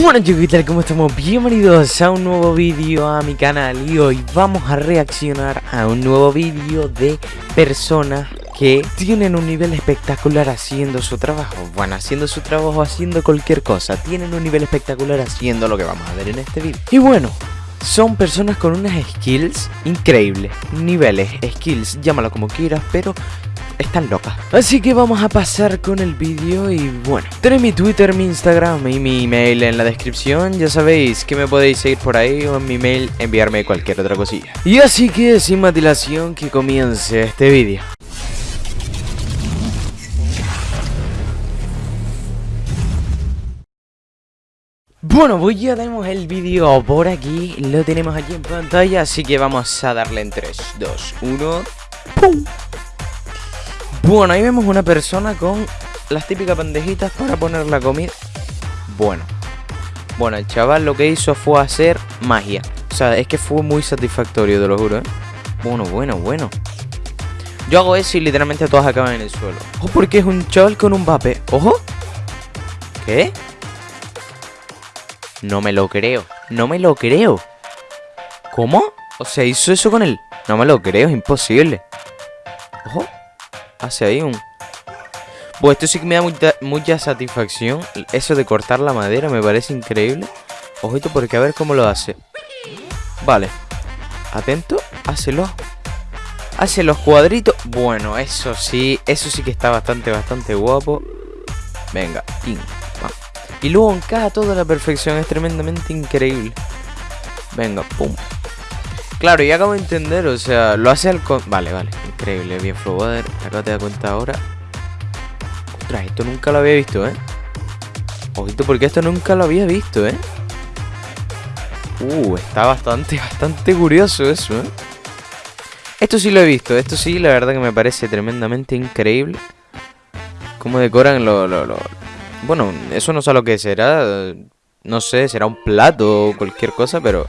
Bueno chicos. ¿Cómo estamos? Bienvenidos a un nuevo vídeo a mi canal Y hoy vamos a reaccionar a un nuevo vídeo de personas que tienen un nivel espectacular haciendo su trabajo Bueno, haciendo su trabajo, haciendo cualquier cosa Tienen un nivel espectacular haciendo lo que vamos a ver en este vídeo Y bueno, son personas con unas skills increíbles Niveles, skills, llámalo como quieras Pero están locas. Así que vamos a pasar con el vídeo y bueno, tenéis mi Twitter, mi Instagram y mi email en la descripción. Ya sabéis que me podéis seguir por ahí o en mi mail enviarme cualquier otra cosilla. Y así que sin más dilación que comience este vídeo. Bueno, pues ya tenemos el vídeo por aquí, lo tenemos aquí en pantalla, así que vamos a darle en 3, 2, 1... ¡Pum! Bueno, ahí vemos una persona con las típicas bandejitas para poner la comida. Bueno. Bueno, el chaval lo que hizo fue hacer magia. O sea, es que fue muy satisfactorio, te lo juro, ¿eh? Bueno, bueno, bueno. Yo hago eso y literalmente todas acaban en el suelo. Ojo, porque es un chaval con un vape. ¡Ojo! ¿Qué? No me lo creo. No me lo creo. ¿Cómo? O sea, hizo eso con él. No me lo creo, es imposible. Ojo hace ahí un... Pues esto sí que me da mucha, satisfacción. Eso de cortar la madera me parece increíble. Ojito porque a ver cómo lo hace. Vale. Atento. Hácelo. Hace los cuadritos. Bueno, eso sí. Eso sí que está bastante, bastante guapo. Venga. Y luego encaja toda la perfección. Es tremendamente increíble. Venga, pum. Claro, ya acabo de entender, o sea, lo hace al... Con... Vale, vale, increíble, bien Flowwater, acá te das cuenta ahora. Ostras, esto nunca lo había visto, ¿eh? Ojito, porque esto nunca lo había visto, ¿eh? Uh, está bastante, bastante curioso eso, ¿eh? Esto sí lo he visto, esto sí, la verdad que me parece tremendamente increíble. Cómo decoran lo, lo, lo... Bueno, eso no sé lo que será, no sé, será un plato o cualquier cosa, pero...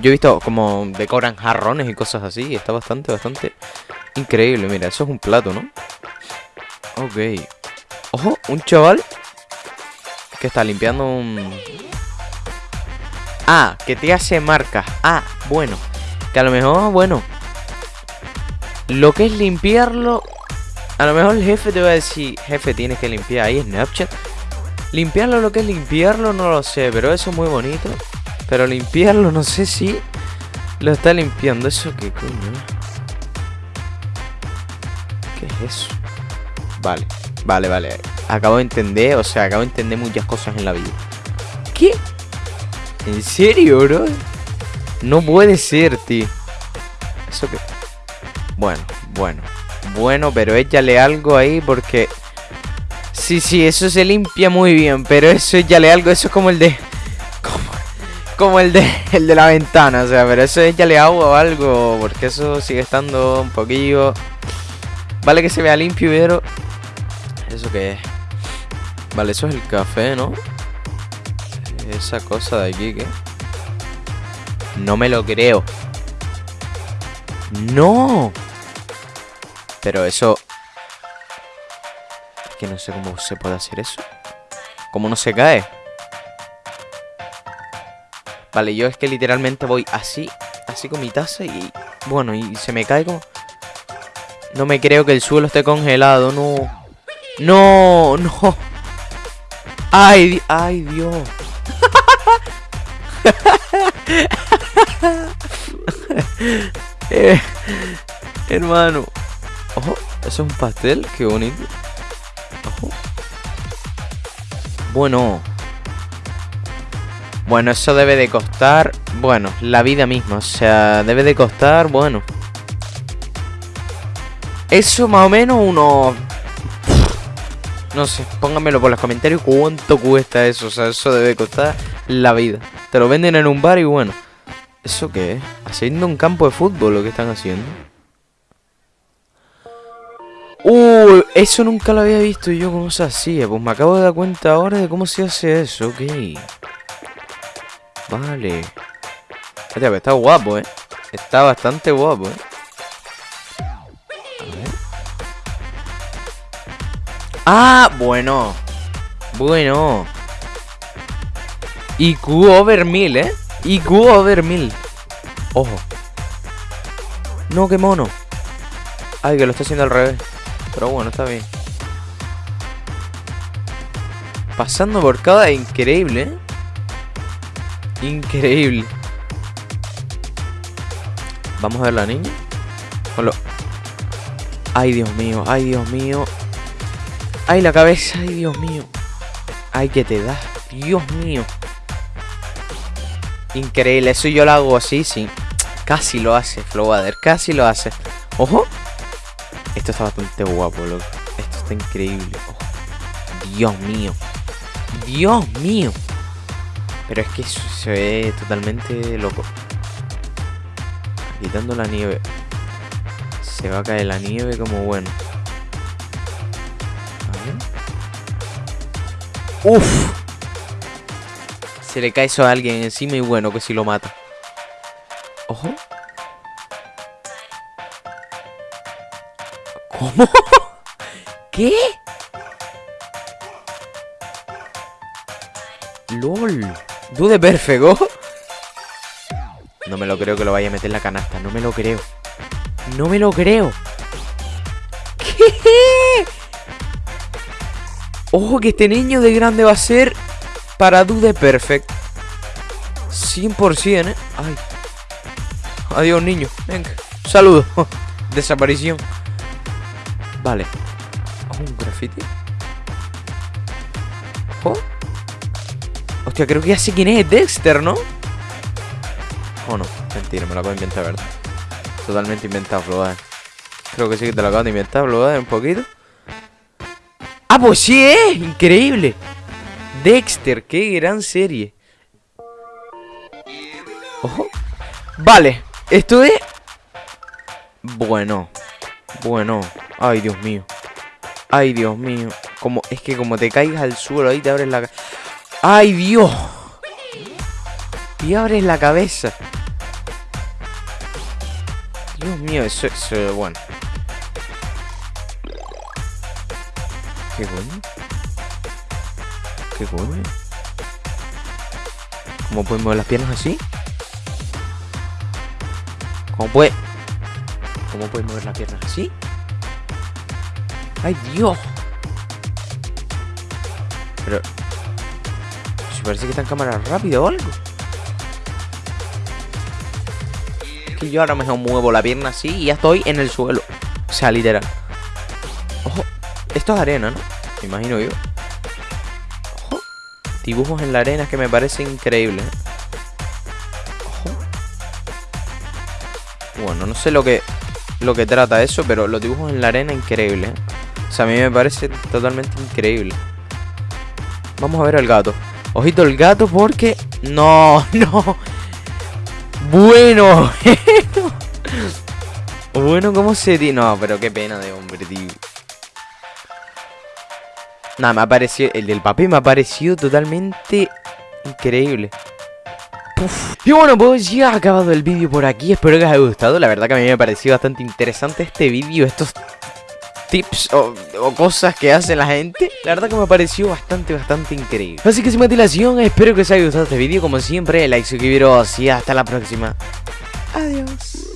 Yo he visto como decoran jarrones y cosas así. Y está bastante, bastante increíble. Mira, eso es un plato, ¿no? Ok. Ojo, un chaval que está limpiando un... Ah, que te hace marcas. Ah, bueno. Que a lo mejor, bueno. Lo que es limpiarlo... A lo mejor el jefe te va a decir, jefe, tienes que limpiar ahí Snapchat. Limpiarlo, lo que es limpiarlo, no lo sé, pero eso es muy bonito. Pero limpiarlo, no sé si lo está limpiando. ¿Eso qué coño? ¿Qué es eso? Vale, vale, vale. Acabo de entender, o sea, acabo de entender muchas cosas en la vida. ¿Qué? ¿En serio, bro? No puede ser, tío. ¿Eso qué? Bueno, bueno. Bueno, pero échale algo ahí porque... Sí, sí, eso se limpia muy bien, pero eso échale algo, eso es como el de como el de, el de la ventana, o sea, pero eso échale agua o algo, porque eso sigue estando un poquillo... Vale que se vea limpio, pero... ¿Eso qué es? Vale, eso es el café, ¿no? Esa cosa de aquí, ¿qué? No me lo creo. ¡No! Pero eso... Es que no sé cómo se puede hacer eso. ¿Cómo no se cae? Vale, yo es que literalmente voy así, así con mi taza y... Bueno, y se me cae como... No me creo que el suelo esté congelado, no. No, no. Ay, ay, Dios. eh, hermano. Ojo, eso es un pastel, qué bonito. Ojo. Bueno. Bueno, eso debe de costar... Bueno, la vida misma. O sea, debe de costar... Bueno. Eso más o menos uno... No sé, pónganmelo por los comentarios cuánto cuesta eso. O sea, eso debe costar la vida. Te lo venden en un bar y bueno. ¿Eso qué es? Haciendo un campo de fútbol lo que están haciendo. Uh, eso nunca lo había visto yo cómo se hacía. Pues me acabo de dar cuenta ahora de cómo se hace eso. Ok. Vale. Hostia, está guapo, ¿eh? Está bastante guapo, ¿eh? A ver. ¡Ah! Bueno. Bueno. IQ over 1000, ¿eh? IQ over 1000. Ojo. No, qué mono. Ay, que lo está haciendo al revés. Pero bueno, está bien. Pasando por cada increíble, ¿eh? Increíble. Vamos a ver la niña. Lo... Ay, Dios mío, ay, Dios mío. Ay, la cabeza, ay, Dios mío. Ay, que te da. Dios mío. Increíble, eso yo lo hago así, sí. Casi lo hace, Flowwater, casi lo hace. Ojo. Esto está bastante guapo, loco. Esto está increíble. Dios mío. Dios mío. Pero es que se ve totalmente loco. Quitando la nieve. Se va a caer la nieve como bueno. Uf. Se le cae eso a alguien encima y bueno, que si lo mata. Ojo. ¿Cómo? ¿Qué? LOL. Dude perfego. No me lo creo que lo vaya a meter en la canasta. No me lo creo. No me lo creo. Ojo que este niño de grande va a ser para Dude Perfect. 100%, ¿eh? Ay. Adiós, niño. Venga. Saludo. Desaparición. Vale. un graffiti. Hostia, creo que ya sé quién es Dexter, ¿no? ¿O no? Mentira, me lo acabo de inventar, ¿verdad? Totalmente inventado, Flood. Creo que sí que te lo acabo de inventar, Flood, un poquito. ¡Ah, pues sí es! ¡Increíble! Dexter, qué gran serie. Ojo. Vale, esto es... Bueno. Bueno. Ay, Dios mío. Ay, Dios mío. Como, es que como te caigas al suelo ahí te abres la... ¡Ay, Dios! Y abres la cabeza. Dios mío, eso es... bueno. ¿Qué coño? ¿Qué coño? ¿Cómo pueden mover las piernas así? ¿Cómo puede...? ¿Cómo pueden mover las piernas así? ¡Ay, Dios! Pero... Parece que está en cámara rápida o algo. Que yo ahora mejor muevo la pierna así y ya estoy en el suelo. O sea, literal. Ojo, esto es arena, ¿no? Me imagino yo. Ojo. Dibujos en la arena que me parece increíble. Ojo. Bueno, no sé lo que lo que trata eso, pero los dibujos en la arena increíble. O sea, a mí me parece totalmente increíble. Vamos a ver al gato. Ojito el gato porque... No, no. Bueno. bueno, ¿cómo se No, pero qué pena de hombre, tío. Nada, me ha parecido... El del papel me ha parecido totalmente increíble. Y bueno, pues ya ha acabado el vídeo por aquí. Espero que os haya gustado. La verdad que a mí me ha parecido bastante interesante este vídeo. Estos tips o, cosas que hace la gente. La verdad que me pareció bastante, bastante increíble. Así que sin más dilación, espero que os haya gustado este vídeo Como siempre, like, suscribiros y hasta la próxima. Adiós